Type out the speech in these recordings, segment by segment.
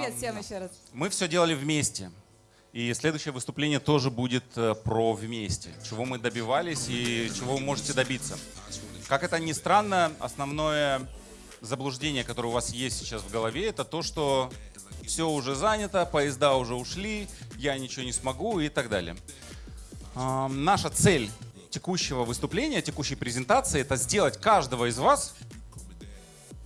Привет всем еще раз. Мы все делали вместе. И следующее выступление тоже будет э, про вместе. Чего мы добивались и чего вы можете добиться. Как это ни странно, основное заблуждение, которое у вас есть сейчас в голове, это то, что все уже занято, поезда уже ушли, я ничего не смогу и так далее. Наша цель текущего выступления, текущей презентации, это сделать каждого из вас,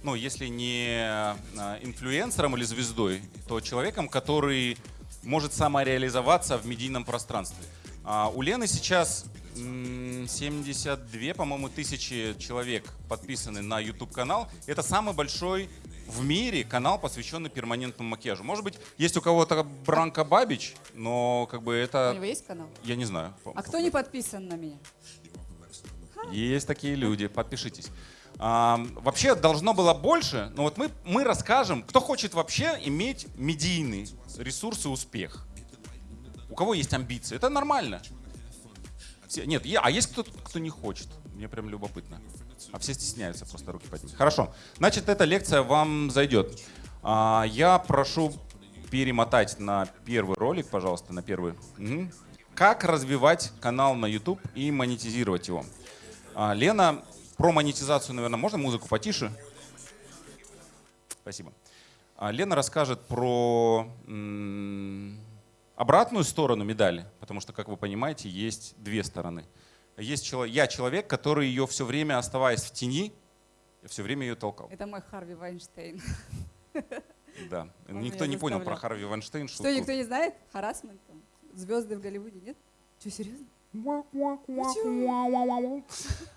ну, если не а, инфлюенсером или звездой, то человеком, который может самореализоваться в медийном пространстве. А у Лены сейчас 72, по-моему, тысячи человек подписаны на YouTube-канал. Это самый большой в мире канал, посвященный перманентному макияжу. Может быть, есть у кого-то Бранка Бабич, но как бы это... У него есть канал? Я не знаю. А кто не подписан на меня? Есть такие люди, подпишитесь. А, вообще должно было больше, но вот мы, мы расскажем, кто хочет вообще иметь медийный ресурс и успех. У кого есть амбиции, это нормально. Все, нет, я, а есть кто-то, кто не хочет. Мне прям любопытно. А все стесняются просто руки поднять. Хорошо. Значит, эта лекция вам зайдет. А, я прошу перемотать на первый ролик, пожалуйста, на первый. Угу. Как развивать канал на YouTube и монетизировать его. А, Лена про монетизацию, наверное, можно музыку потише? Спасибо. А Лена расскажет про обратную сторону медали, потому что, как вы понимаете, есть две стороны. Есть человек, я человек, который ее все время, оставаясь в тени, все время ее толкал. Это мой Харви Вайнштейн. Да. Он никто не понял про Харви Вайнштейн. Что, никто не знает? Харасмент? Звезды в Голливуде, нет? Что, серьезно?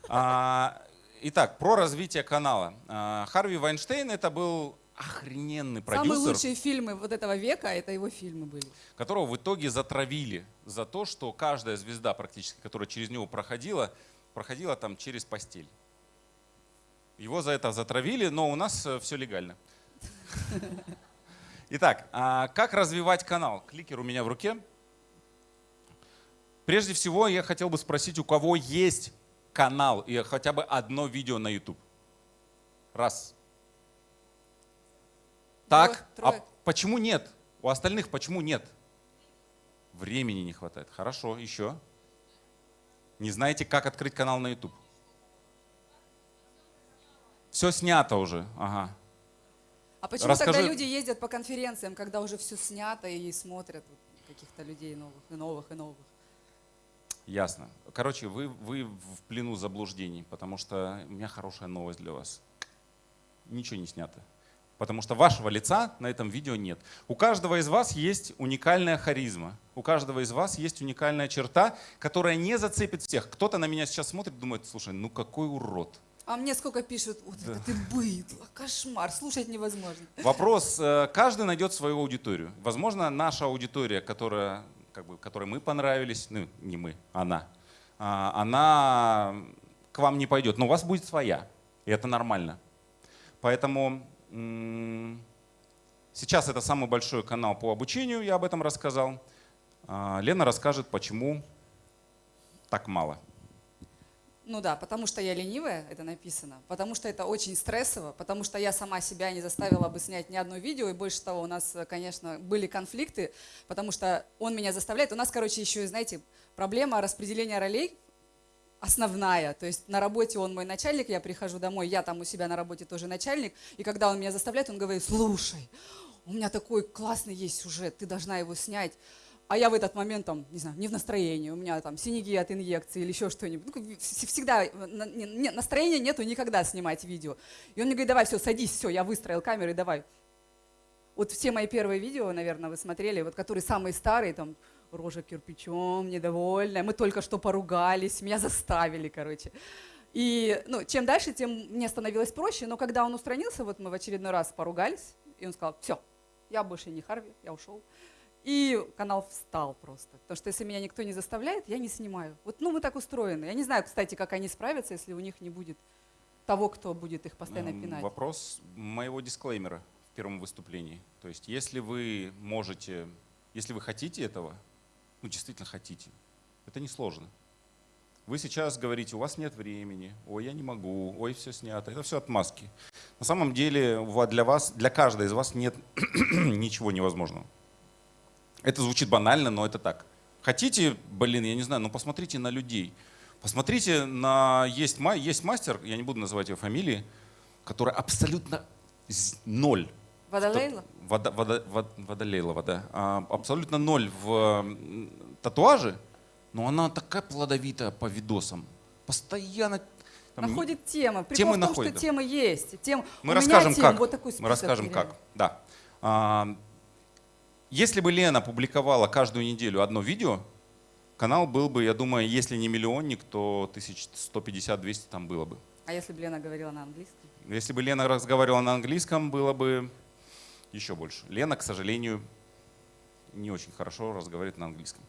А, итак, про развитие канала. А, Харви Вайнштейн это был охрененный продюсер. Самые лучшие фильмы вот этого века, это его фильмы были. Которого в итоге затравили за то, что каждая звезда практически, которая через него проходила, проходила там через постель. Его за это затравили, но у нас э, все легально. Итак, а как развивать канал? Кликер у меня в руке. Прежде всего, я хотел бы спросить, у кого есть канал и хотя бы одно видео на YouTube? Раз. Так, а почему нет? У остальных почему нет? Времени не хватает. Хорошо, еще. Не знаете, как открыть канал на YouTube? Все снято уже. Ага. А почему Расскажи... тогда люди ездят по конференциям, когда уже все снято и смотрят каких-то людей новых и новых и новых? Ясно. Короче, вы, вы в плену заблуждений, потому что у меня хорошая новость для вас. Ничего не снято. Потому что вашего лица на этом видео нет. У каждого из вас есть уникальная харизма. У каждого из вас есть уникальная черта, которая не зацепит всех. Кто-то на меня сейчас смотрит думает, слушай, ну какой урод. А мне сколько пишут, вот да. это ты быдло, кошмар, слушать невозможно. Вопрос, э, каждый найдет свою аудиторию. Возможно, наша аудитория, которая как бы, которой мы понравились, ну не мы, она, а, она к вам не пойдет, но у вас будет своя, и это нормально. Поэтому сейчас это самый большой канал по обучению, я об этом рассказал. А, Лена расскажет, почему так мало. Ну да, потому что я ленивая, это написано, потому что это очень стрессово, потому что я сама себя не заставила бы снять ни одно видео, и больше того, у нас, конечно, были конфликты, потому что он меня заставляет. У нас, короче, еще, знаете, проблема распределения ролей основная. То есть на работе он мой начальник, я прихожу домой, я там у себя на работе тоже начальник, и когда он меня заставляет, он говорит, слушай, у меня такой классный есть сюжет, ты должна его снять а я в этот момент там, не знаю, не в настроении, у меня там синяки от инъекции или еще что-нибудь. Ну, всегда настроения нету никогда снимать видео. И он мне говорит, давай, все, садись, все, я выстроил камеру, и давай. Вот все мои первые видео, наверное, вы смотрели, вот которые самые старые, там, рожа кирпичом, недовольная, мы только что поругались, меня заставили, короче. И ну, чем дальше, тем мне становилось проще, но когда он устранился, вот мы в очередной раз поругались, и он сказал, все, я больше не Харви, я ушел. И канал встал просто. Потому что если меня никто не заставляет, я не снимаю. Вот ну, мы так устроены. Я не знаю, кстати, как они справятся, если у них не будет того, кто будет их постоянно эм, пинать. Вопрос моего дисклеймера в первом выступлении. То есть если вы можете, если вы хотите этого, ну действительно хотите, это несложно. Вы сейчас говорите, у вас нет времени, ой, я не могу, ой, все снято. Это все отмазки. На самом деле для вас, для каждой из вас нет ничего невозможного. Это звучит банально, но это так. Хотите, блин, я не знаю, ну посмотрите на людей. Посмотрите на... Есть, есть мастер, я не буду называть его фамилии, который абсолютно ноль. Водолейла? Вода, вода, вода, водолейлова, да. А, абсолютно ноль в татуаже, но она такая плодовитая по видосам. Постоянно там, находит темы. Прикол темы в том, находит, что да. темы есть. Тем, Мы расскажем тем, как. Вот такой Мы расскажем как. Да. Если бы Лена публиковала каждую неделю одно видео, канал был бы, я думаю, если не миллионник, то 1150-200 там было бы. А если бы Лена говорила на английском? Если бы Лена разговаривала на английском, было бы еще больше. Лена, к сожалению, не очень хорошо разговаривает на английском.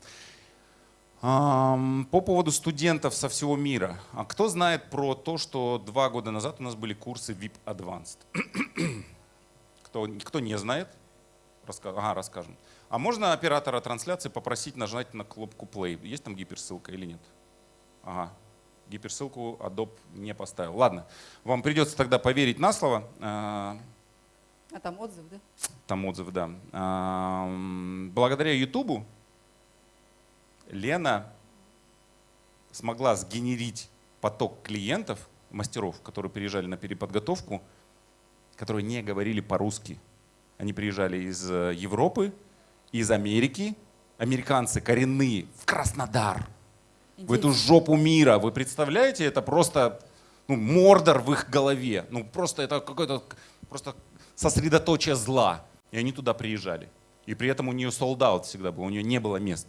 По поводу студентов со всего мира. А кто знает про то, что два года назад у нас были курсы VIP Advanced? кто, кто не знает? Раска... Ага, расскажем. А можно оператора трансляции попросить нажать на кнопку Play? Есть там гиперссылка или нет? Ага, гиперссылку Adobe не поставил. Ладно, вам придется тогда поверить на слово. А, а там отзыв, да? Там отзыв, да. Благодаря Ютубу Лена смогла сгенерить поток клиентов, мастеров, которые приезжали на переподготовку, которые не говорили по-русски. Они приезжали из э, Европы, из Америки, американцы коренные, в Краснодар, Интересно. в эту жопу мира. Вы представляете, это просто ну, мордор в их голове. Ну просто это какой-то просто сосредоточие зла. И они туда приезжали. И при этом у нее солдат всегда был, у нее не было мест.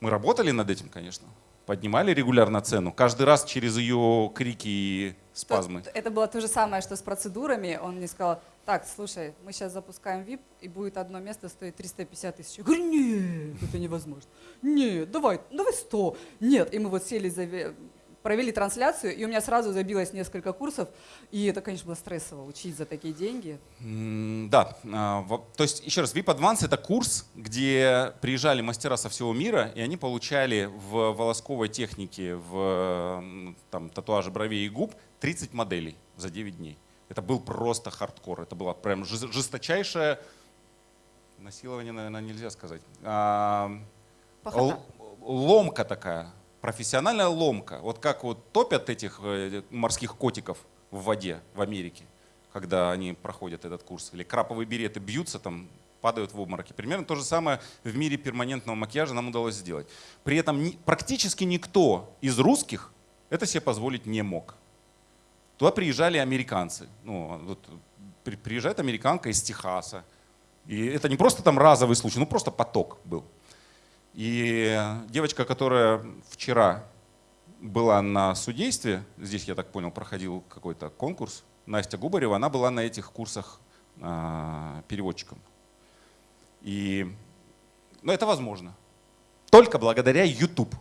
Мы работали над этим, конечно. Поднимали регулярно цену. Каждый раз через ее крики и спазмы. Это было то же самое, что с процедурами. Он мне сказал, так, слушай, мы сейчас запускаем VIP, и будет одно место стоить 350 тысяч. Я говорю, нет, это невозможно. Нет, давай, давай 100. Нет, и мы вот сели за провели трансляцию, и у меня сразу забилось несколько курсов, и это, конечно, было стрессово учить за такие деньги. Да, а, то есть, еще раз, VIP Advance — это курс, где приезжали мастера со всего мира, и они получали в волосковой технике, в там, татуаже бровей и губ 30 моделей за 9 дней. Это был просто хардкор, это было прям жесточайшее насилование, наверное, нельзя сказать. А, ломка такая, профессиональная ломка. Вот как вот топят этих э, морских котиков в воде в Америке, когда они проходят этот курс. Или краповые береты бьются там, падают в обмороки. Примерно то же самое в мире перманентного макияжа нам удалось сделать. При этом практически никто из русских это себе позволить не мог. Туда приезжали американцы. Ну, вот, приезжает американка из Техаса. И это не просто там разовый случай, ну просто поток был. И девочка, которая вчера была на судействе, здесь, я так понял, проходил какой-то конкурс, Настя Губарева, она была на этих курсах э, переводчиком. И, но это возможно. Только благодаря YouTube.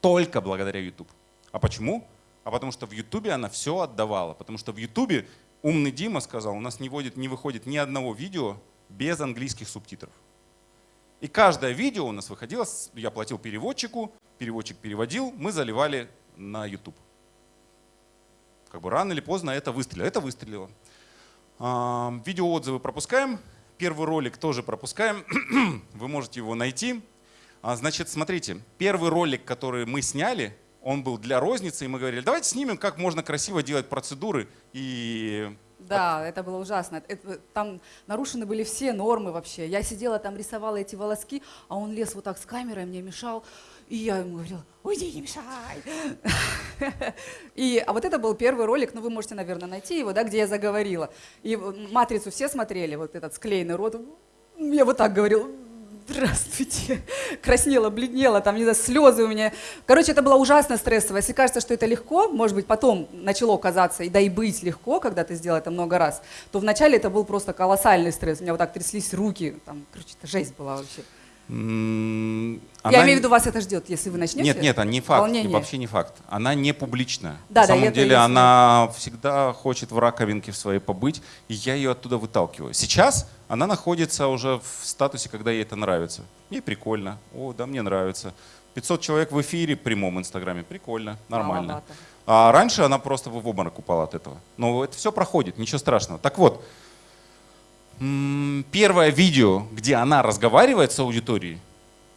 Только благодаря YouTube. А почему? А потому что в YouTube она все отдавала. Потому что в YouTube умный Дима сказал, у нас не, вводит, не выходит ни одного видео без английских субтитров. И каждое видео у нас выходило, я платил переводчику, переводчик переводил, мы заливали на YouTube. Как бы рано или поздно это выстрелило. Это выстрелило. Видеоотзывы пропускаем. Первый ролик тоже пропускаем. Вы можете его найти. А, значит, смотрите, первый ролик, который мы сняли, он был для розницы, и мы говорили, давайте снимем, как можно красиво делать процедуры и да, это было ужасно. Это, там нарушены были все нормы вообще. Я сидела там, рисовала эти волоски, а он лез вот так с камерой, мне мешал. И я ему говорила, уйди, не мешай. И, а вот это был первый ролик, ну вы можете, наверное, найти его, да, где я заговорила. И «Матрицу» все смотрели, вот этот склеенный рот. Я вот так говорила, здравствуйте, краснела, бледнела, там, не знаю, слезы у меня. Короче, это было ужасно стрессово. Если кажется, что это легко, может быть, потом начало казаться, и да и быть легко, когда ты сделал это много раз, то вначале это был просто колоссальный стресс. У меня вот так тряслись руки, там, короче, это жесть была вообще. Она... Я имею в виду, вас это ждет, если вы начнете? Нет, нет, не факт, Волнение. вообще не факт. Она не публичная. Да, На да, самом деле она всегда хочет в раковинке в своей побыть, и я ее оттуда выталкиваю. Сейчас она находится уже в статусе, когда ей это нравится. Ей прикольно, о, да, мне нравится. 500 человек в эфире, в прямом инстаграме. Прикольно, нормально. Маловато. А раньше она просто в обморок упала от этого. Но это все проходит, ничего страшного. Так вот, первое видео, где она разговаривает с аудиторией,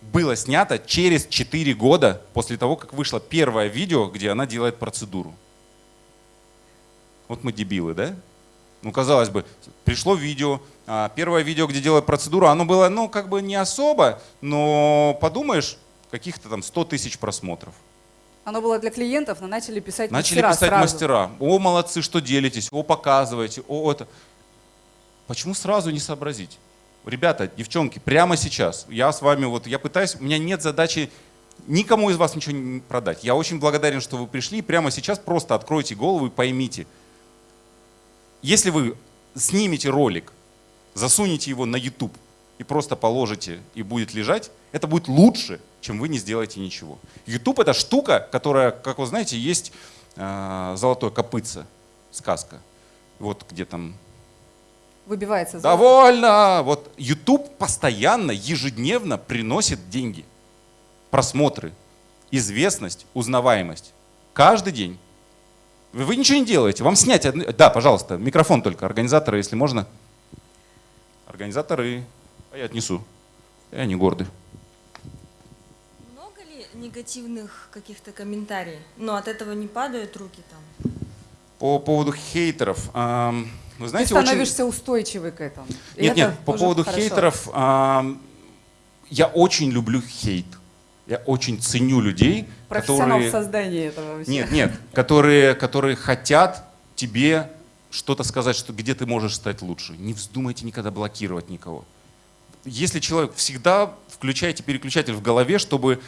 было снято через 4 года после того, как вышло первое видео, где она делает процедуру. Вот мы дебилы, да? Ну, казалось бы, пришло видео, а, первое видео, где делают процедуру, оно было, ну, как бы не особо, но подумаешь, каких-то там 100 тысяч просмотров. Оно было для клиентов, но начали писать Начали мастера писать сразу. мастера. О, молодцы, что делитесь, о, показываете, о, это. Почему сразу не сообразить? Ребята, девчонки, прямо сейчас, я с вами, вот я пытаюсь, у меня нет задачи никому из вас ничего не продать. Я очень благодарен, что вы пришли. Прямо сейчас просто откройте голову и поймите. Если вы снимете ролик, засунете его на YouTube и просто положите и будет лежать, это будет лучше, чем вы не сделаете ничего. YouTube это штука, которая, как вы знаете, есть э, золотое копытце, сказка. Вот где там Выбивается золото. Довольно! Вот YouTube постоянно, ежедневно приносит деньги. Просмотры, известность, узнаваемость. Каждый день. Вы, вы ничего не делаете. Вам снять... одни- Да, пожалуйста, микрофон только. Организаторы, если можно. Организаторы. А я отнесу. Я не гордый. Много ли негативных каких-то комментариев? Но от этого не падают руки там? По поводу хейтеров. ам, Вы Ты знаете, очень... становишься устойчивый к этому. И Нет, это нет, по поводу хорошо. хейтеров, ам, я очень люблю хейт. Я очень ценю людей, Профессионал в которые... создании этого вообще. Нет, нет, которые, которые хотят тебе что-то сказать, что где ты можешь стать лучше. Не вздумайте никогда блокировать никого. Если человек, всегда включайте переключатель в голове, чтобы,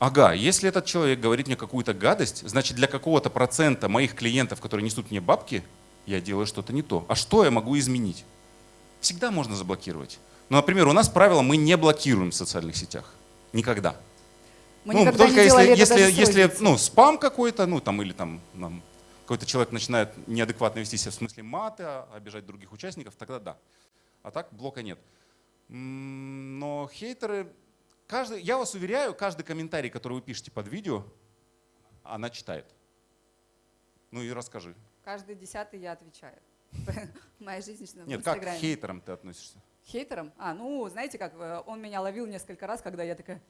ага, если этот человек говорит мне какую-то гадость, значит для какого-то процента моих клиентов, которые несут мне бабки, я делаю что-то не то. А что я могу изменить? Всегда можно заблокировать. Ну, например, у нас правило, мы не блокируем в социальных сетях. Никогда. Мы Ну, никогда только не если, если, если ну, спам какой-то, ну там или там нам какой-то человек начинает неадекватно вести себя в смысле маты, а, обижать других участников, тогда да. А так блока нет. Но хейтеры, каждый, я вас уверяю, каждый комментарий, который вы пишете под видео, она читает. Ну и расскажи. Каждый десятый я отвечаю. Моя жизнь в Нет, как к хейтерам ты относишься? Хейтером? А, ну, знаете как, э, он меня ловил несколько раз, когда я такая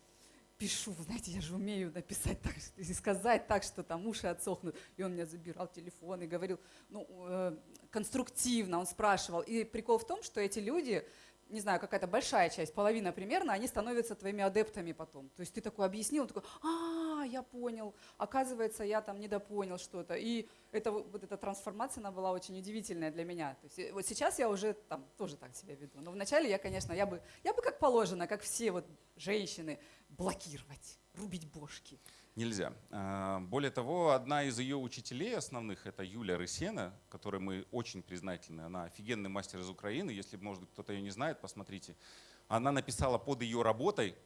пишу, знаете, я же умею написать так, и сказать так, что там уши отсохнут. И он мне забирал телефон и говорил, ну, э, конструктивно, он спрашивал. И прикол в том, что эти люди, не знаю, какая-то большая часть, половина примерно, они становятся твоими адептами потом. То есть ты такой объяснил, он такой, а, я понял, оказывается, я там недопонял что-то. И это, вот эта трансформация, она была очень удивительная для меня. То есть э, вот сейчас я уже там тоже так себя веду. Но вначале я, конечно, я бы, я бы как положено, как все вот женщины, блокировать, рубить бошки. Нельзя. А, Более того, одна из ее учителей основных, это Юлия Рысена, которой мы очень признательны. Она офигенный мастер из Украины. Если, может быть, кто-то ее не знает, посмотрите. Она написала под ее работой,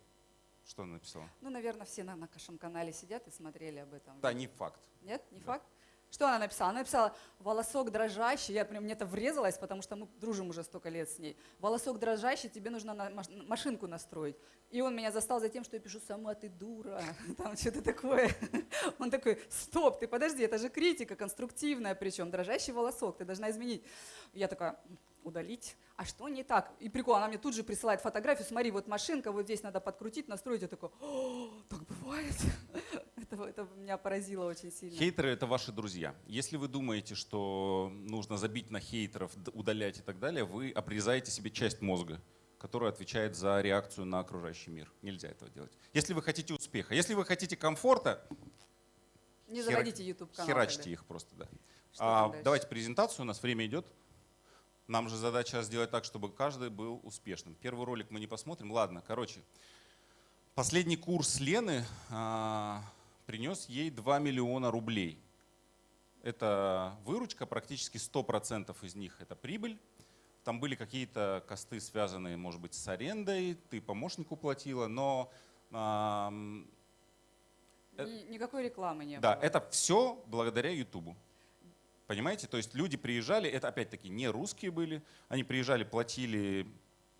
что она написала? Ну, наверное, все на нашем канале сидят и смотрели об этом. Да, не факт. Нет, не факт? Что она написала? Она написала «волосок дрожащий». Я прям, мне это врезалось, потому что мы дружим уже столько лет с ней. «Волосок дрожащий, тебе нужно на маш- машинку настроить». И он меня застал за тем, что я пишу «сама ты дура», там что-то такое. Он такой «стоп, ты подожди, это же критика конструктивная причем, дрожащий волосок, ты должна изменить». Я такая удалить. А что не так? И прикол, она мне тут же присылает фотографию, смотри, вот машинка, вот здесь надо подкрутить, настроить. Я такой, «О, так бывает. Это, это меня поразило очень сильно. Хейтеры — это ваши друзья. Если вы думаете, что нужно забить на хейтеров, удалять и так далее, вы обрезаете себе часть мозга, которая отвечает за реакцию на окружающий мир. Нельзя этого делать. Если вы хотите успеха, если вы хотите комфорта, Не заводите YouTube канал. херачьте их просто, да. Что А, давайте презентацию, у нас время идет. Нам же задача сделать так, чтобы каждый был успешным. Первый ролик мы не посмотрим. Ладно, короче. Последний курс Лены а, принес ей 2 миллиона рублей. Это выручка, практически 100% из них это прибыль. Там были какие-то косты, связанные, может быть, с арендой, ты помощнику платила, но Ни- никакой рекламы не да, было. это все благодаря Ютубу. Понимаете? То есть люди приезжали, это опять-таки не русские были, они приезжали, платили,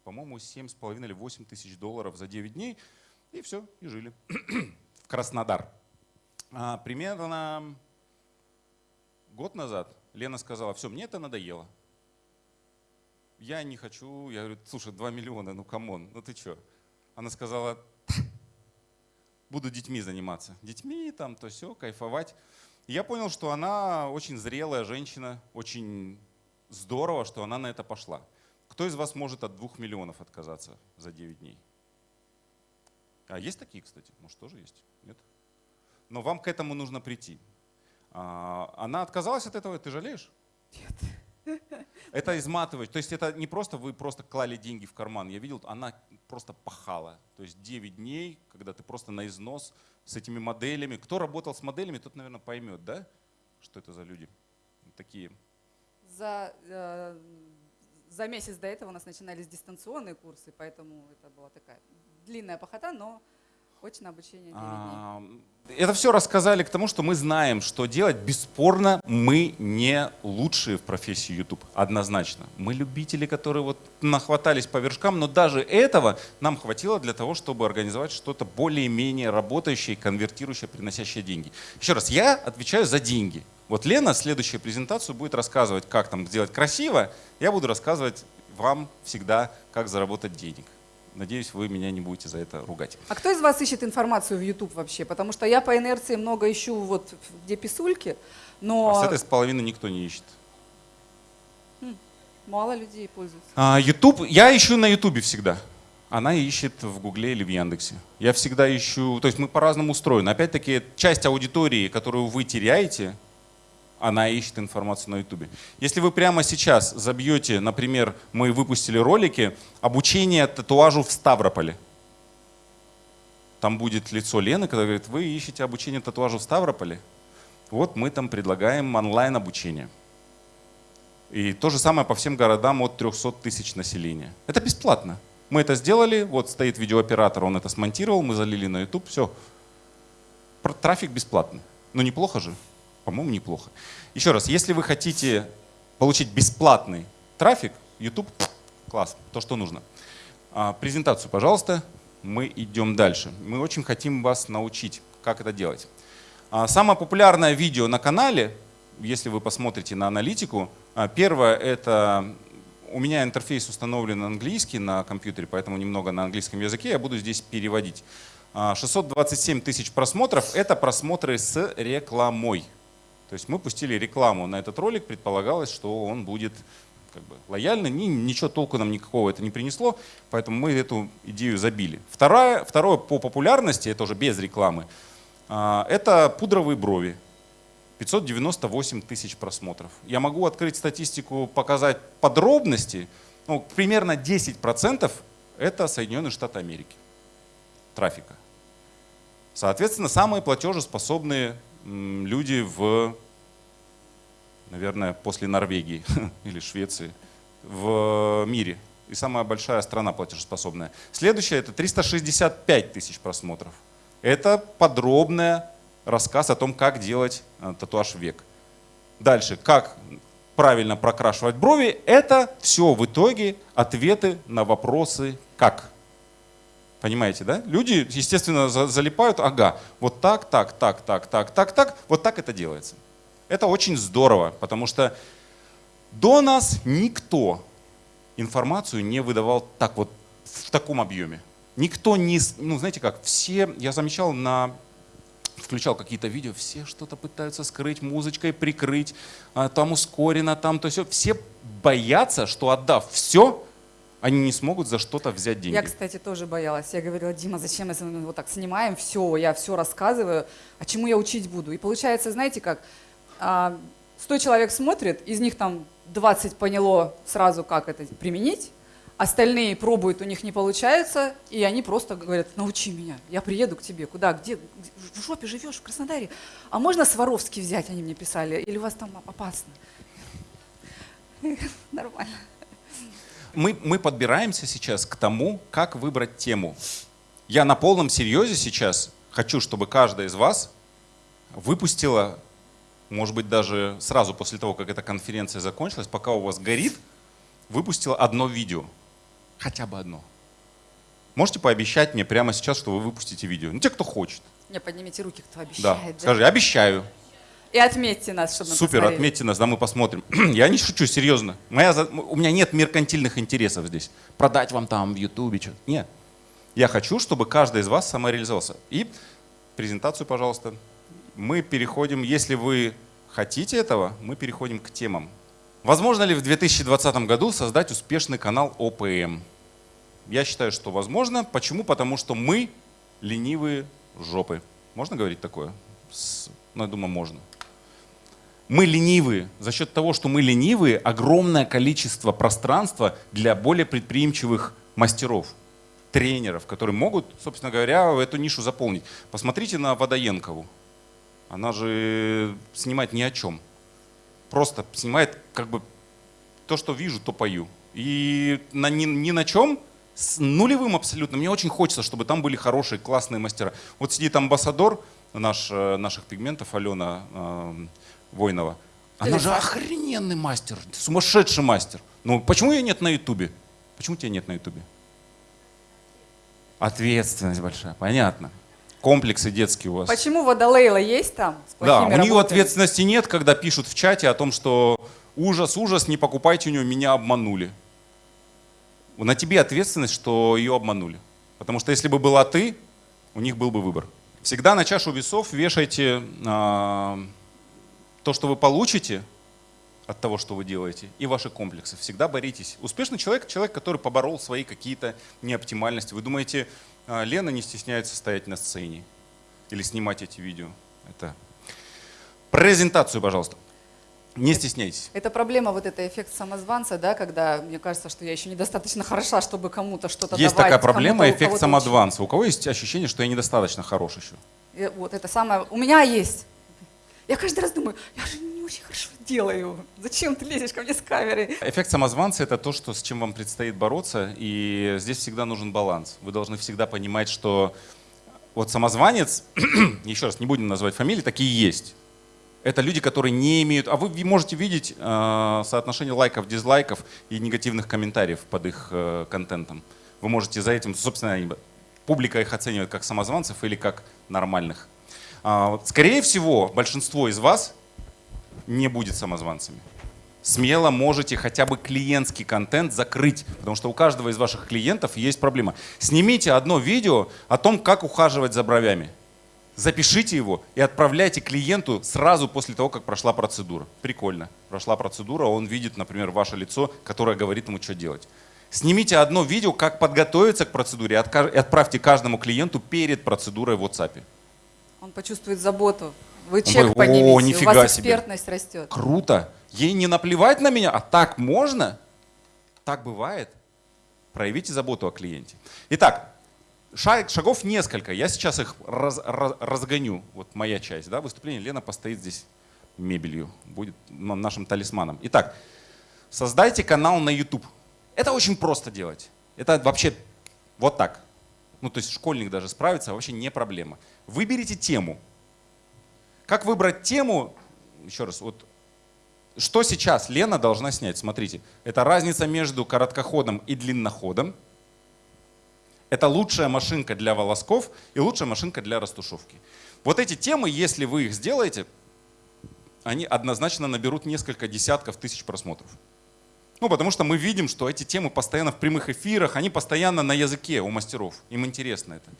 по-моему, 7,5 или 8 тысяч долларов за 9 дней. И все, и жили. в Краснодар. А, примерно год назад Лена сказала, все, мне это надоело. Я не хочу, я говорю, слушай, 2 миллиона, ну come on, ну ты что? Она сказала, буду детьми заниматься. Детьми, там, то все, кайфовать. И я понял, что она очень зрелая женщина, очень здорово, что она на это пошла. Кто из вас может от двух миллионов отказаться за 9 дней? А есть такие, кстати? Может, тоже есть? Нет? Но вам к этому нужно прийти. А, она отказалась от этого, ты жалеешь? Нет. Это изматывает. То есть это не просто вы просто клали деньги в карман. Я видел, она просто пахала. То есть 9 дней, когда ты просто на износ с этими моделями. Кто работал с моделями, тот, наверное, поймет, да? Что это за люди такие. За, э, за месяц до этого у нас начинались дистанционные курсы, поэтому это была такая длинная похота, но очное обучение 9 дней. А, Это все рассказали к тому, что мы знаем, что делать. Бесспорно, мы не лучшие в профессии YouTube, однозначно. Мы любители, которые вот нахватались по вершкам, но даже этого нам хватило для того, чтобы организовать что-то более-менее работающее, конвертирующее, приносящее деньги. Еще раз, я отвечаю за деньги. Вот Лена следующую презентацию будет рассказывать, как там сделать красиво. Я буду рассказывать вам всегда, как заработать денег. Надеюсь, вы меня не будете за это ругать. А кто из вас ищет информацию в YouTube вообще? Потому что я по инерции много ищу вот где писульки, но А с этой с половины никто не ищет. мало людей пользуются. А, YouTube, я ищу на YouTube всегда. Она ищет в Гугле или в Яндексе. Я всегда ищу, то есть мы по-разному устроены. Опять-таки, часть аудитории, которую вы теряете, она ищет информацию на YouTube. Если вы прямо сейчас забьете, например, мы выпустили ролики «Обучение татуажу в Ставрополе». Там будет лицо Лены, которая говорит, вы ищете обучение татуажу в Ставрополе? Вот мы там предлагаем онлайн-обучение. И то же самое по всем городам от 300 тысяч населения. Это бесплатно. Мы это сделали, вот стоит видеооператор, он это смонтировал, мы залили на YouTube, все. Трафик бесплатный. Ну неплохо же? По-моему, неплохо. Еще раз, если вы хотите получить бесплатный трафик, YouTube, класс, то, что нужно. А, Презентацию, пожалуйста, мы идем дальше. Мы очень хотим вас научить, как это делать. А, Самое популярное видео на канале, если вы посмотрите на аналитику, а, первое это у меня интерфейс установлен английский на компьютере, поэтому немного на английском языке я буду здесь переводить. А, 627 тысяч просмотров – это просмотры с рекламой. То есть мы пустили рекламу на этот ролик, предполагалось, что он будет как бы лояльный, ни- ничего толку нам никакого это не принесло, поэтому мы эту идею забили. Второе, второе по популярности, это уже без рекламы, а, это пудровые брови. 598 тысяч просмотров. Я могу открыть статистику, показать подробности. Ну, примерно 10% это Соединенные Штаты Америки трафика. Соответственно, самые платежеспособные люди в, наверное, после Норвегии или Швеции в мире. И самая большая страна платежеспособная. Следующее это 365 тысяч просмотров. Это подробный рассказ о том, как делать э, татуаж век. Дальше, как правильно прокрашивать брови. Это все в итоге ответы на вопросы «как?». Понимаете, да? Люди, естественно, за- залипают, ага, вот так, так, так, так, так, так, так, вот так это делается. Это очень здорово, потому что до нас никто информацию не выдавал так вот в таком объеме. Никто не, ну знаете как, все, я замечал на включал какие-то видео, все что-то пытаются скрыть музычкой, прикрыть, а, там ускорено, там то все. Все боятся, что отдав все, они не смогут за что-то взять деньги. Я, кстати, тоже боялась. Я говорила, Дима, зачем мы вот так снимаем, все, я все рассказываю, а чему я учить буду? И получается, знаете как, а, 100 человек смотрит, из них там 20 поняло сразу, как это применить, остальные пробуют, у них не получается, и они просто говорят, научи меня, я приеду к тебе, куда, где? в жопе живешь, в Краснодаре, а можно Сваровский взять, они мне писали, или у вас там опасно? Нормально. Мы, мы подбираемся сейчас к тому, как выбрать тему. Я на полном серьезе сейчас хочу, чтобы каждая из вас выпустила, может быть, даже сразу после того, как эта конференция закончилась, пока у вас горит, выпустила одно видео. Хотя бы одно. Можете пообещать мне прямо сейчас, что вы выпустите видео? Ну, те, кто хочет. Не, поднимите руки, кто Да. обещает. да? Скажи, обещаю. И отметьте нас, чтобы мы Супер, посмотрели. отметьте нас, да, мы посмотрим. Я не шучу, серьезно. Моя, у меня нет меркантильных интересов здесь. Продать вам там в Ютубе что-то. Нет. Я хочу, чтобы каждый из вас самореализовался. И презентацию, пожалуйста. Мы переходим, если вы хотите этого, мы переходим к темам. Возможно ли в 2020 году создать успешный канал ОПМ? Я считаю, что возможно. Почему? Потому что мы ленивые жопы. Можно говорить такое? Ну, я думаю, можно. Мы ленивые. За счет того, что мы ленивые, огромное количество пространства для более предприимчивых мастеров, тренеров, которые могут, собственно говоря, эту нишу заполнить. Посмотрите на Водоенкову. Она же снимает ни о чем. Просто снимает как бы то, что вижу, то пою. И на, ни, ни на чем, с нулевым абсолютно. Мне очень хочется, чтобы там были хорошие, классные мастера. Вот сидит амбассадор наш, э, наших пигментов, Алена э, Войнова. Она же охрененный мастер, сумасшедший мастер. Ну почему ее нет на ютубе? Почему тебя нет на ютубе? Ответственность большая, понятно. Комплексы детские у вас. Почему Водолейла есть там? С Да, у нее работами? ответственности нет, когда пишут в чате о том, что ужас, ужас, не покупайте у нее, меня обманули. На тебе ответственность, что ее обманули. Потому что если бы была ты, у них был бы выбор. Всегда на чашу весов вешайте а, то, что вы получите от того, что вы делаете, и ваши комплексы. Всегда боритесь. Успешный человек – человек, который поборол свои какие-то неоптимальности. Вы думаете, а, Лена не стесняется стоять на сцене или снимать эти видео? Это презентацию, пожалуйста. Не стесняйтесь. Это проблема, вот это эффект самозванца, да, когда мне кажется, что я еще недостаточно хороша, чтобы кому-то что-то Есть давать. такая проблема, эффект самозванца. У кого есть ощущение, что я недостаточно хорош еще? И Вот это самое. У меня есть. Я каждый раз думаю, я же не очень хорошо делаю. Зачем ты лезешь ко мне с камерой? Эффект самозванца – это то, что, с чем вам предстоит бороться, и здесь всегда нужен баланс. Вы должны всегда понимать, что вот самозванец, еще раз, не будем называть фамилии, такие есть. Это люди, которые не имеют... А вы можете видеть э, соотношение лайков, дизлайков и негативных комментариев под их э, контентом. Вы можете за этим, собственно, публика их оценивает как самозванцев или как нормальных. А, скорее всего, большинство из вас не будет самозванцами. Смело можете хотя бы клиентский контент закрыть, потому что у каждого из ваших клиентов есть проблема. Снимите одно видео о том, как ухаживать за бровями. Запишите его и отправляйте клиенту сразу после того, как прошла процедура. Прикольно. Прошла процедура, он видит, например, ваше лицо, которое говорит ему, что делать. Снимите одно видео, как подготовиться к процедуре, и отправьте каждому клиенту перед процедурой в WhatsApp. Он почувствует заботу. Вы Он чек говорит, «О, поднимете, у нифига вас себе». экспертность растет. Круто. Ей не наплевать на меня, а так можно? Так бывает. Проявите заботу о клиенте. Итак, шаг- шагов несколько. Я сейчас их раз- раз- разгоню. Вот моя часть да, выступления. Лена постоит здесь мебелью, будет нашим талисманом. Итак, создайте канал на YouTube. Это очень просто делать. Это вообще вот так. Ну, то есть школьник даже справится, вообще не проблема. Выберите тему. Как выбрать тему? Еще раз, вот что сейчас Лена должна снять? Смотрите, это разница между короткоходом и длинноходом. Это лучшая машинка для волосков и лучшая машинка для растушевки. Вот эти темы, если вы их сделаете, они однозначно наберут несколько десятков тысяч просмотров. Ну, потому что мы видим, что эти темы постоянно в прямых эфирах, они постоянно на языке у мастеров. Им интересно это.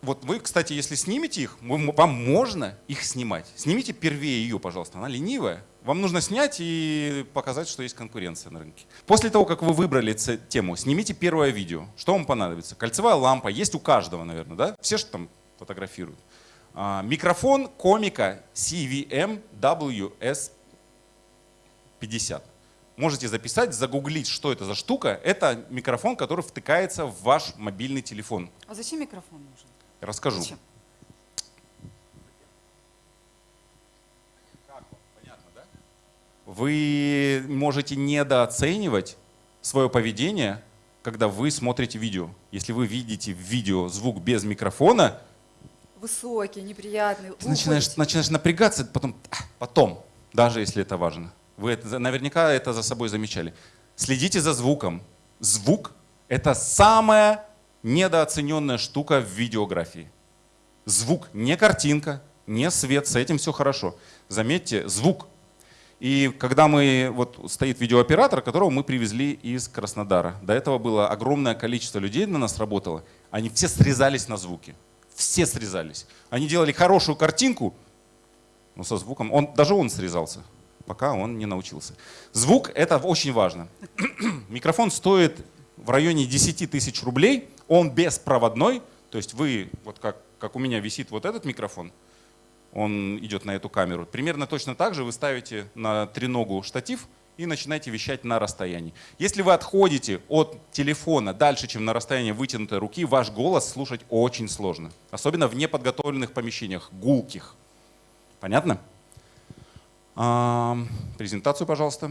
Вот вы, кстати, если снимете их, вам можно их снимать. Снимите первее ее, пожалуйста. Она ленивая. Вам нужно снять и показать, что есть конкуренция на рынке. После того, как вы выбрали тему, снимите первое видео. Что вам понадобится? Кольцевая лампа. Есть у каждого, наверное, да? Все же там фотографируют. А, микрофон комика CVM WS50. Можете записать, загуглить, что это за штука. Это микрофон, который втыкается в ваш мобильный телефон. А зачем микрофон нужен? Расскажу. Зачем? Вы можете недооценивать свое поведение, когда вы смотрите видео. Если вы видите в видео звук без микрофона, Высокий, неприятный. ты начинаешь, начинаешь напрягаться, потом, потом, даже если это важно. Вы это, наверняка это за собой замечали. Следите за звуком. Звук — это самое недооцененная штука в видеографии. Звук, не картинка, не свет, с этим все хорошо. Заметьте, звук. И когда мы, вот стоит видеооператор, которого мы привезли из Краснодара. До этого было огромное количество людей на нас работало. Они все срезались на звуки. Все срезались. Они делали хорошую картинку, но со звуком. Он, даже он срезался, пока он не научился. Звук — это очень важно. Микрофон стоит в районе 10 тысяч рублей. Он беспроводной. То есть вы, вот как, как у меня висит вот этот микрофон, он идет на эту камеру. Примерно точно так же вы ставите на треногу штатив и начинаете вещать на расстоянии. Если вы отходите от телефона дальше, чем на расстоянии вытянутой руки, ваш голос слушать очень сложно. Особенно в неподготовленных помещениях, гулких. Понятно? Презентацию, пожалуйста.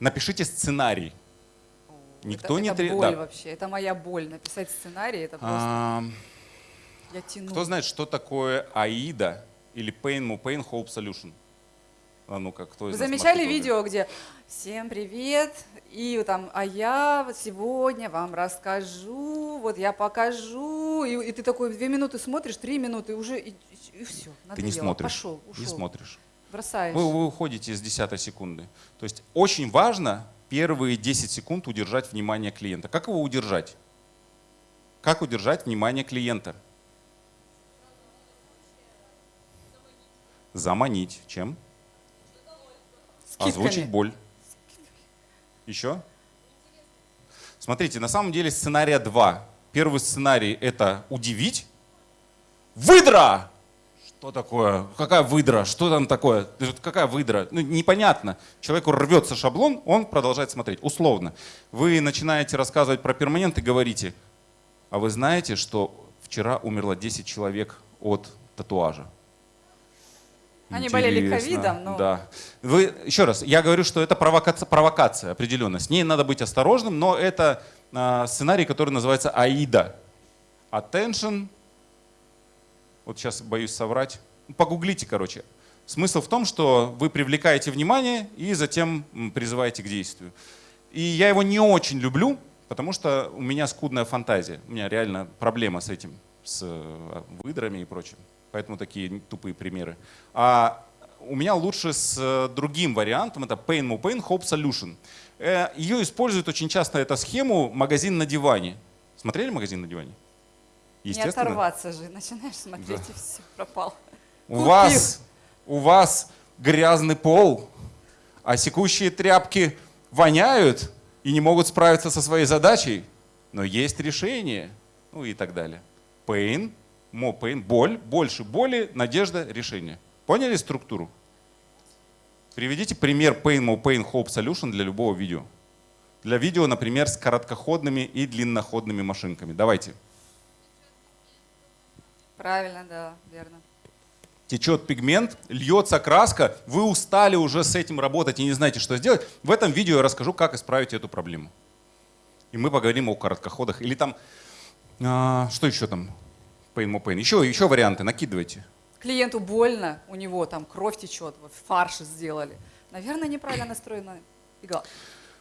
Напишите сценарий. Никто это, не это боль да. вообще, это моя боль. Написать сценарий, это просто А, я тяну. Кто знает, что такое AIDA или Pain Mo Pain Hope Solution? А ну-ка, кто Вы замечали видео, где «Всем привет!» и там «А я вот сегодня вам расскажу, вот я покажу». И, и ты такой две минуты смотришь, три минуты, и уже и, все, Ты не смотришь. Пошел, ушел, Не смотришь. бросаешь. Вы, вы уходите с десятой секунды. То есть очень важно первые 10 секунд удержать внимание клиента. Как его удержать? Как удержать внимание клиента? Заманить. Чем? Скидками. Озвучить боль. Еще? Смотрите, на самом деле сценария два. Первый сценарий — это удивить. Выдра! Что такое? Какая выдра? Что там такое? Какая выдра? Ну, непонятно. Человеку рвется шаблон, он продолжает смотреть. Условно. Вы начинаете рассказывать про перманент и говорите, а вы знаете, что вчера умерло 10 человек от татуажа? Они болели ковидом, но- Да. Вы, еще раз, я говорю, что это провокация, провокация определенно. С ней надо быть осторожным, но это а, сценарий, который называется AIDA. Attention. Вот сейчас боюсь соврать. Погуглите, короче. Смысл в том, что вы привлекаете внимание и затем призываете к действию. И я его не очень люблю, потому что у меня скудная фантазия. У меня реально проблема с этим, с э, выдрами и прочим. Поэтому такие тупые примеры. А у меня лучше с э, другим вариантом, это Pain Mo Pain Hope Solution. Э, Ее используют очень часто, эту схему, магазин на диване. Смотрели магазин на диване? Не оторваться же, начинаешь смотреть и все, пропал. У Купил. вас, у вас грязный пол, а секущие тряпки воняют и не могут справиться со своей задачей, но есть решение, ну и так далее. Pain, pain, боль, больше боли, надежда, решение. Поняли структуру? Приведите пример Pain, more pain, hope solution для любого видео. Для видео, например, с короткоходными и длинноходными машинками. Давайте. Правильно, да, верно. течет пигмент, льется краска, вы устали уже с этим работать и не знаете, что сделать, в этом видео я расскажу, как исправить эту проблему. И мы поговорим о короткоходах. Или там, а, что еще там? Pain, more pain. Еще, еще варианты, накидывайте. Клиенту больно, у него там кровь течет, фарш сделали. Наверное, неправильно настроена игла.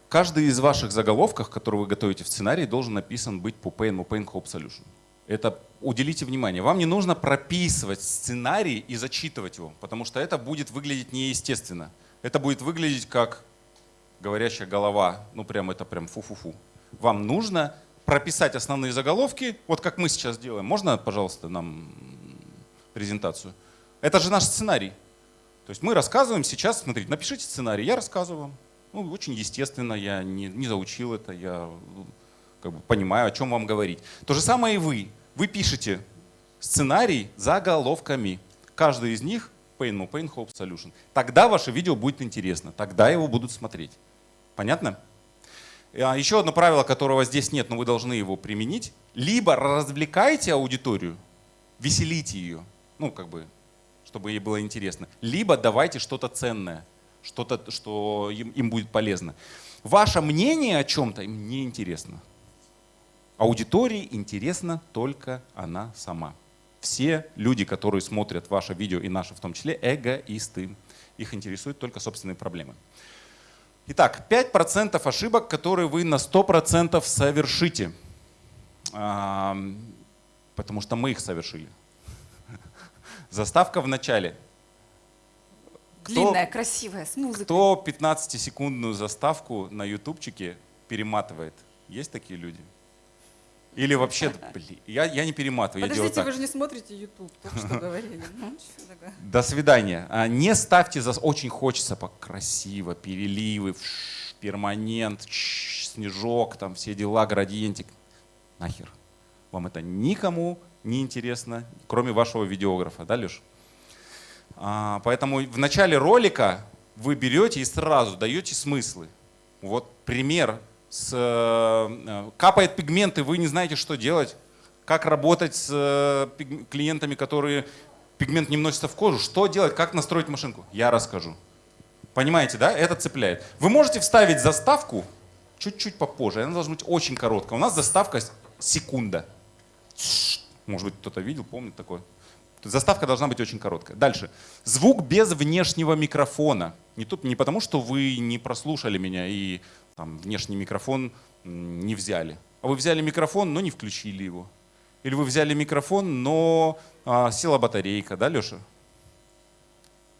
Каждый из ваших заголовков, которые вы готовите в сценарии, должен написан быть по Pain, more pain, hope solution. Это уделите внимание. Вам не нужно прописывать сценарий и зачитывать его, потому что это будет выглядеть неестественно. Это будет выглядеть как говорящая голова. Ну прям это прям фу-фу-фу. Вам нужно прописать основные заголовки, вот как мы сейчас делаем. Можно, пожалуйста, нам презентацию? Это же наш сценарий. То есть мы рассказываем сейчас, смотрите, напишите сценарий, я рассказываю вам. Ну, очень естественно, я не, не заучил это, я ну, как бы понимаю, о чем вам говорить. То же самое и вы. Вы пишете сценарий заголовками. Каждый из них Pain, Pain, Hope Solution. Тогда ваше видео будет интересно, тогда его будут смотреть. Понятно? А Еще одно правило, которого здесь нет, но вы должны его применить. Либо развлекайте аудиторию, веселите ее, ну как бы, чтобы ей было интересно. Либо давайте что-то ценное, что-то, что им, им будет полезно. Ваше мнение о чем-то им не интересно. Аудитории интересна только она сама. Все люди, которые смотрят ваше видео и наши в том числе, эгоисты. Их интересуют только собственные проблемы. Итак, 5% ошибок, которые вы на 100% совершите. А, потому что мы их совершили. Заставка в начале. Кто- Длинная, красивая, с музыкой. Кто 15-секундную заставку на ютубчике перематывает? Есть такие люди? Или вообще, блин, я, я не перематываю, я делаю Подождите, так. вы же не смотрите YouTube, только что говорили. Ну? До свидания. А, Не ставьте за... Очень хочется красиво, переливы, перманент, снежок, там все дела, градиентик. Нахер. Вам это никому не интересно, кроме вашего видеографа, да, Леш? А, поэтому в начале ролика вы берете и сразу даете смыслы. Вот пример. С, э, капает пигмент, и вы не знаете, что делать. Как работать с э, клиентами, которые пигмент не вносится в кожу. Что делать, как настроить машинку? Я расскажу. Понимаете, да? Это цепляет. Вы можете вставить заставку чуть-чуть попозже. Она должна быть очень короткая. У нас заставка секунда. Может быть, кто-то видел, помнит такое. Заставка должна быть очень короткая. Дальше. Звук без внешнего микрофона. Не, тут, не потому, что вы не прослушали меня и там, внешний микрофон не взяли. А вы взяли микрофон, но не включили его. Или вы взяли микрофон, но а, села батарейка, да, Леша?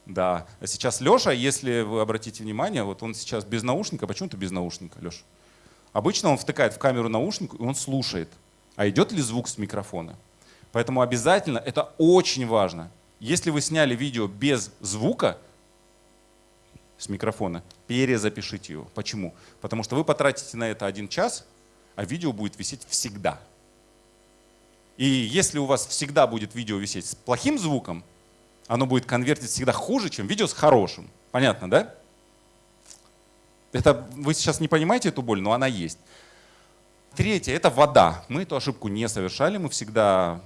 Да. А сейчас Леша, если вы обратите внимание, вот он сейчас без наушника. Почему ты без наушника, Леша? Обычно он втыкает в камеру наушник, и он слушает. А идет ли звук с микрофона? Поэтому обязательно, это очень важно. Если вы сняли видео без звука с микрофона, перезапишите его. Почему? Потому что вы потратите на это один час, а видео будет висеть всегда. И если у вас всегда будет видео висеть с плохим звуком, оно будет конвертить всегда хуже, чем видео с хорошим. Понятно, да? Это вы сейчас не понимаете эту боль, но она есть. Третье – это вода. Мы эту ошибку не совершали, мы всегда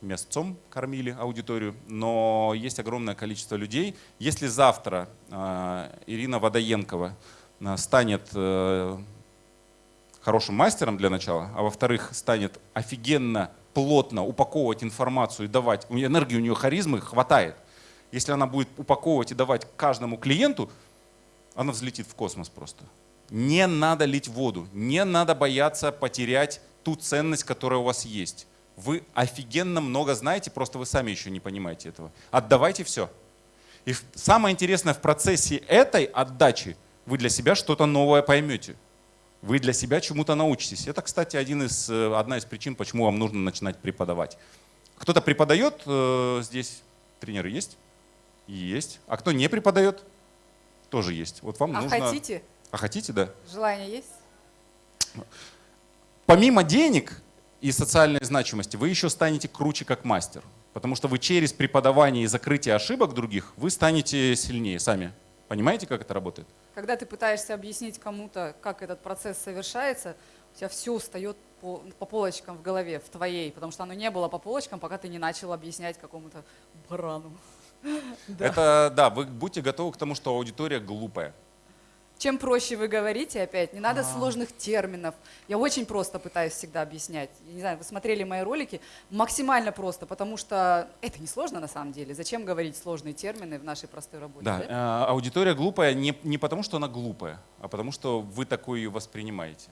мясцом кормили аудиторию, но есть огромное количество людей. Если завтра э, Ирина Водоенкова э, станет э, хорошим мастером для начала, а во-вторых, станет офигенно плотно упаковывать информацию и давать, энергии, у нее харизмы хватает. Если она будет упаковывать и давать каждому клиенту, она взлетит в космос просто. Не надо лить воду, не надо бояться потерять ту ценность, которая у вас есть. Вы офигенно много знаете, просто вы сами еще не понимаете этого. Отдавайте все. И самое интересное в процессе этой отдачи вы для себя что-то новое поймете. Вы для себя чему-то научитесь. Это, кстати, один из, э, одна из причин, почему вам нужно начинать преподавать. Кто-то преподает э, здесь? Тренеры есть? Есть. А кто не преподает? Тоже есть. Вот вам А нужно... хотите? А хотите, да? Желание есть? Помимо денег и социальной значимости, вы еще станете круче как мастер. Потому что вы через преподавание и закрытие ошибок других, вы станете сильнее сами. Понимаете, как это работает? Когда ты пытаешься объяснить кому-то, как этот процесс совершается, у тебя все встает по, по полочкам в голове, в твоей, потому что оно не было по полочкам, пока ты не начал объяснять какому-то барану. Это, да, вы будьте готовы к тому, что аудитория глупая. Чем проще вы говорите, опять, не А. надо сложных терминов. Я очень просто пытаюсь всегда объяснять. Я не знаю, вы смотрели мои ролики, максимально просто, потому что это не сложно на самом деле. Зачем говорить сложные термины в нашей простой работе? Да, э, аудитория глупая не, не потому, что она глупая, а потому, что вы такое ее воспринимаете.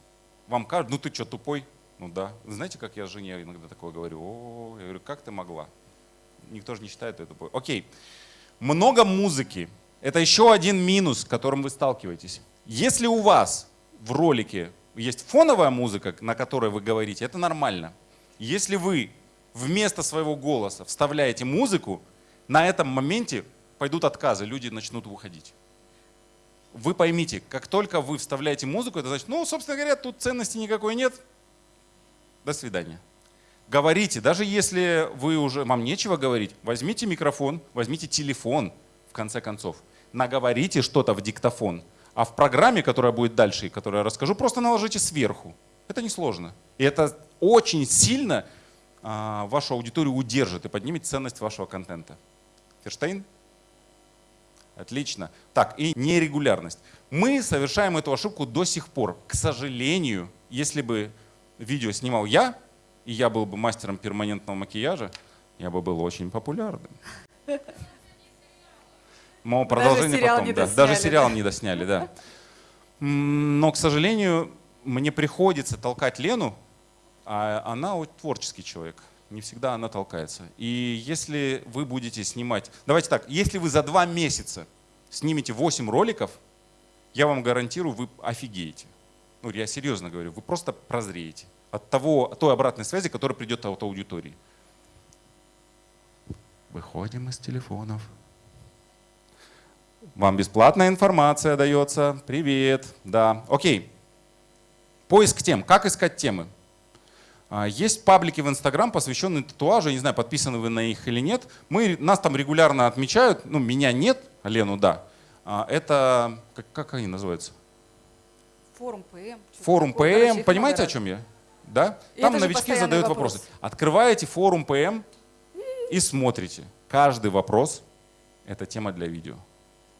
Вам кажется, ну ты что, тупой? Ну да. Знаете, как я жене иногда такое говорю? О, я говорю, как ты могла? Никто же не считает ее тупой. Окей. Много музыки. Это еще один минус, с которым вы сталкиваетесь. Если у вас в ролике есть фоновая музыка, на которой вы говорите, это нормально. Если вы вместо своего голоса вставляете музыку, на этом моменте пойдут отказы, люди начнут выходить. Вы поймите, как только вы вставляете музыку, это значит, ну, собственно говоря, тут ценности никакой нет. До свидания. Говорите, даже если вы уже, вам нечего говорить, возьмите микрофон, возьмите телефон, в конце концов, наговорите что-то в диктофон, а в программе, которая будет дальше, и которую я расскажу, просто наложите сверху. Это несложно. И это очень сильно а, вашу аудиторию удержит и поднимет ценность вашего контента. Ферштейн? Отлично. Так, и нерегулярность. Мы совершаем эту ошибку до сих пор. К сожалению, если бы видео снимал я, и я был бы мастером перманентного макияжа, я бы был очень популярным. Даже продолжение сериал потом, не да. досняли, Даже сериал да. не досняли, да. Но, к сожалению, мне приходится толкать Лену, а она творческий человек. Не всегда она толкается. И если вы будете снимать... Давайте так, если вы за два месяца снимете 8 роликов, я вам гарантирую, вы офигеете. Ну, я серьезно говорю, вы просто прозреете от того, от той обратной связи, которая придет от аудитории. Выходим из телефонов. Вам бесплатная информация дается. Привет. Да. Окей. Поиск тем. Как искать темы? А, Есть паблики в Инстаграм, посвященные татуажу. Я не знаю, подписаны вы на них или нет. Мы, нас там регулярно отмечают. Ну, меня нет, Лену да. А, Это, как, как они называются? Форум ПМ. Форум. Короче, ПМ. Понимаете, о чем я? Да? И Там новички задают вопрос. вопросы. Открываете форум ПМ и смотрите. Каждый вопрос — это тема для видео.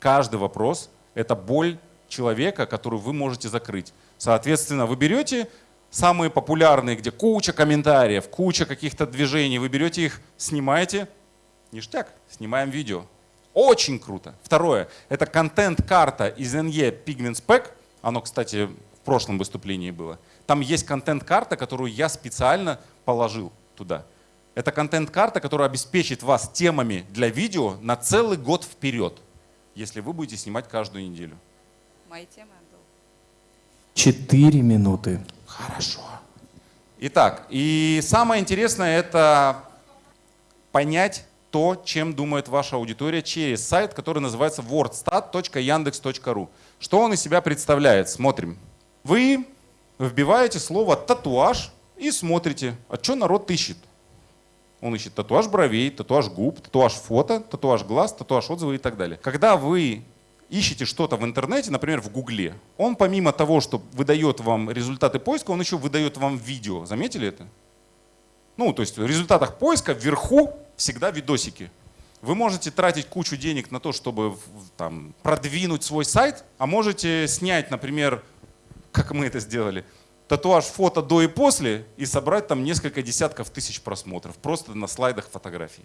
Каждый вопрос — это боль человека, которую вы можете закрыть. Соответственно, вы берете самые популярные, где куча комментариев, куча каких-то движений, вы берете их, снимаете, ништяк, снимаем видео. Очень круто. Второе, это контент-карта из NE Pigment Spec. Оно, кстати, в прошлом выступлении было. Там есть контент-карта, которую я специально положил туда. Это контент-карта, которая обеспечит вас темами для видео на целый год вперед, если вы будете снимать каждую неделю. Мои темы. Четыре минуты. Хорошо. Итак, и самое интересное это понять то, чем думает ваша аудитория через сайт, который называется wordstat.yandex.ru. Что он из себя представляет? Смотрим. Вы вбиваете слово «татуаж» и смотрите, а что народ ищет. Он ищет татуаж бровей, татуаж губ, татуаж фото, татуаж глаз, татуаж отзывы и так далее. Когда вы ищете что-то в интернете, например, в Гугле, он помимо того, что выдает вам результаты поиска, он еще выдает вам видео. Заметили это? Ну, то есть в результатах поиска вверху всегда видосики. Вы можете тратить кучу денег на то, чтобы там, продвинуть свой сайт, а можете снять, например, как мы это сделали, татуаж фото до и после и собрать там несколько десятков тысяч просмотров просто на слайдах фотографий.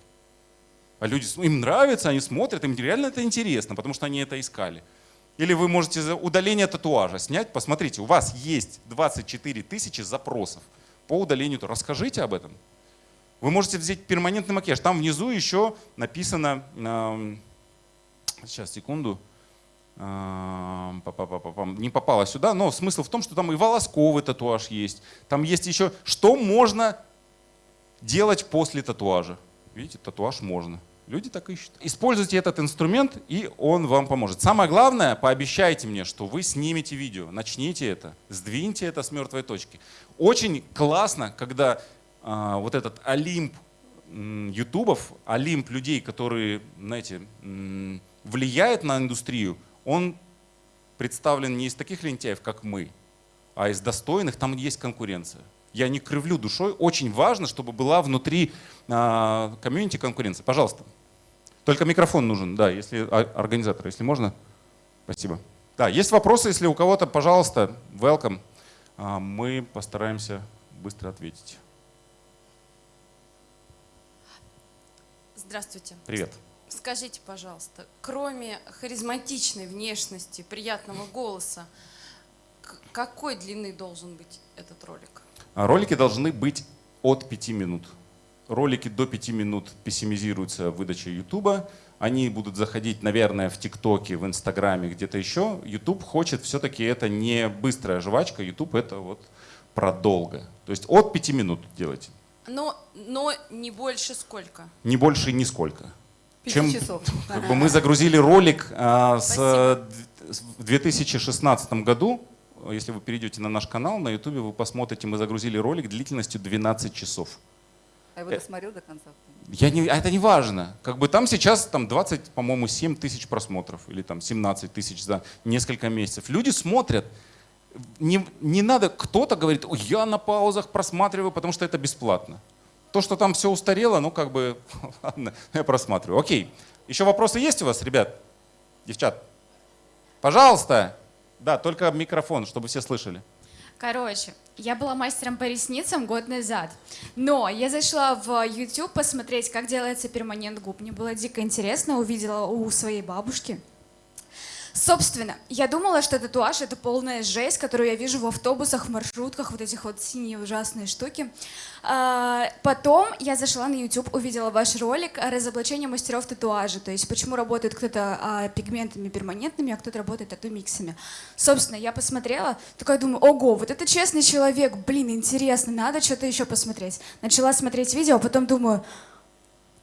А люди, им нравится, они смотрят, им реально это интересно, потому что они это искали. Или вы можете за удаление татуажа снять. Посмотрите, у вас есть 24 тысячи запросов по удалению. Расскажите об этом. Вы можете взять перманентный макияж. Там внизу еще написано, сейчас, секунду. Не попало сюда, но смысл в том, что там и волосковый татуаж есть. Там есть еще, что можно делать после татуажа. Видите, татуаж можно. Люди так ищут. Используйте этот инструмент, и он вам поможет. Самое главное, пообещайте мне, что вы снимете видео, начните это, сдвиньте это с мертвой точки. Очень классно, когда а, вот этот олимп ютубов, олимп людей, которые, знаете, м, влияет на индустрию, он представлен не из таких лентяев, как мы, а из достойных, там есть конкуренция. Я не кривлю душой, очень важно, чтобы была внутри а, комьюнити конкуренция. Пожалуйста. Только микрофон нужен, да, если а, организатор, если можно. Спасибо. Да, есть вопросы, если у кого-то, пожалуйста, welcome. А, Мы постараемся быстро ответить. Здравствуйте. Привет. Скажите, пожалуйста, кроме харизматичной внешности, приятного голоса, какой длины должен быть этот ролик? А Ролики должны быть от 5 минут. Ролики до 5 минут пессимизируются выдачей YouTube. Они будут заходить, наверное, в ТикТоке, в Инстаграме, где-то еще. YouTube хочет все-таки это не быстрая жвачка. YouTube это вот продолго. То есть от 5 минут делайте. Но, но не больше сколько? Не больше нисколько. Чем- часов. Как бы мы загрузили ролик э, с- в 2016 году. Если вы перейдете на наш канал на YouTube, вы посмотрите, мы загрузили ролик длительностью 12 часов. А его досмотрел до конца. Я не, а это не важно. Как бы там сейчас там 20, по-моему, 7 тысяч просмотров или там 17 тысяч за несколько месяцев. Люди смотрят. Не, не надо, кто-то говорит, «Ой, я на паузах просматриваю, потому что это бесплатно. То, что там все устарело, ну как бы, ладно, я просматриваю. Окей. Еще вопросы есть у вас, ребят? Девчат? Пожалуйста. Да, только микрофон, чтобы все слышали. Короче, я была мастером по ресницам год назад. Но я зашла в YouTube посмотреть, как делается перманент губ. Мне было дико интересно, увидела у своей бабушки. Собственно, я думала, что татуаж это полная жесть, которую я вижу в автобусах, в маршрутках, вот этих вот синие ужасные штуки. А, потом я зашла на YouTube, увидела ваш ролик о разоблачении мастеров татуажа, то есть почему работает кто-то а, пигментами перманентными, а кто-то работает тату-миксами. Собственно, я посмотрела, такая думаю, ого, вот это честный человек, блин, интересно, надо что-то еще посмотреть. Начала смотреть видео, а потом думаю,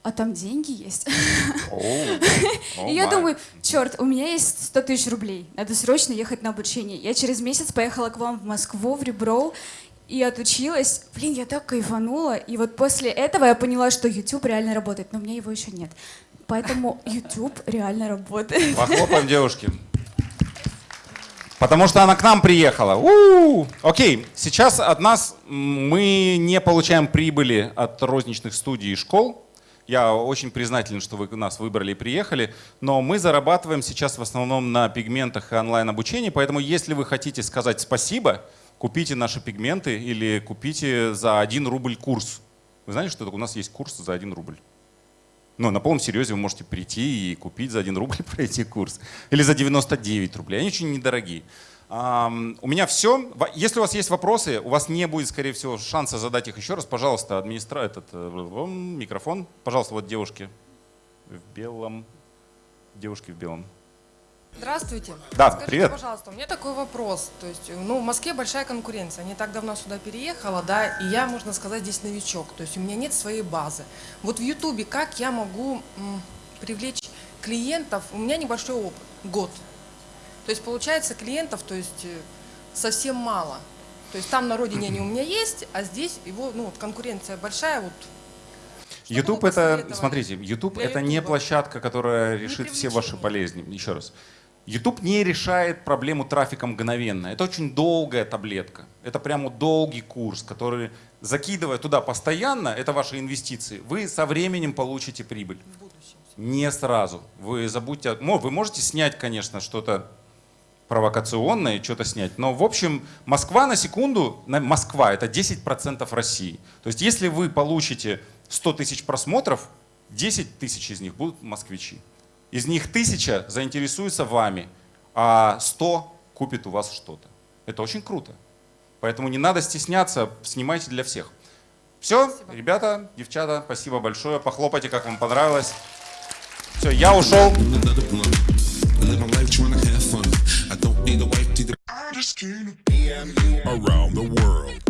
а там деньги есть. И я думаю, черт, у меня есть 100 тысяч рублей, надо срочно ехать на обучение. Я через месяц поехала к вам в Москву, в Ребро, и отучилась. Блин, я так кайфанула. И вот после этого я поняла, что YouTube реально работает, но у меня его еще нет. Поэтому YouTube реально работает. Похлопаем девушке. Потому что она к нам приехала. У-у-у. Окей, сейчас от нас мы не получаем прибыли от розничных студий и школ. Я очень признателен, что вы нас выбрали и приехали, но мы зарабатываем сейчас в основном на пигментах и онлайн-обучении, поэтому если вы хотите сказать спасибо, купите наши пигменты или купите за 1 рубль курс. Вы знаете, что у нас есть курс за 1 рубль? Ну, на полном серьезе вы можете прийти и купить за 1 рубль пройти курс. Или за 99 рублей. Они очень недорогие. У меня все. Если у вас есть вопросы, у вас не будет, скорее всего, шанса задать их еще раз. Пожалуйста, администра... этот э, микрофон. Пожалуйста, вот девушки в белом. Девушки в белом. Здравствуйте. Да, Скажите, привет. пожалуйста, у меня такой вопрос. То есть, ну, в Москве большая конкуренция. Не так давно сюда переехала, да, и я, можно сказать, здесь новичок. То есть у меня нет своей базы. Вот в Ютубе как я могу м, привлечь клиентов? У меня небольшой опыт, год. То есть получается клиентов, то есть э, совсем мало. То есть там на родине они у меня есть, а здесь его, ну, вот конкуренция большая, вот Что бы YouTube это, смотрите, YouTube для это не Ютуба? площадка, которая решит все ваши болезни. Еще раз. YouTube не решает проблему трафика мгновенно. Это очень долгая таблетка. Это прямо долгий курс, который, закидывая туда постоянно, это ваши инвестиции, вы со временем получите прибыль. в будущем. Не сразу. Вы забудьте... Вы можете снять, конечно, что-то провокационное, что-то снять. Но, в общем, Москва на секунду, Москва — это 10% России. То есть если вы получите 100 тысяч просмотров, 10 тысяч из них будут москвичи. Из них 1000 заинтересуются вами, а 100 купит у вас что-то. Это очень круто. Поэтому не надо стесняться, снимайте для всех. Все, ребята, девчата, спасибо большое. Похлопайте, как вам понравилось. Все, я ушел. the skin. Around the world.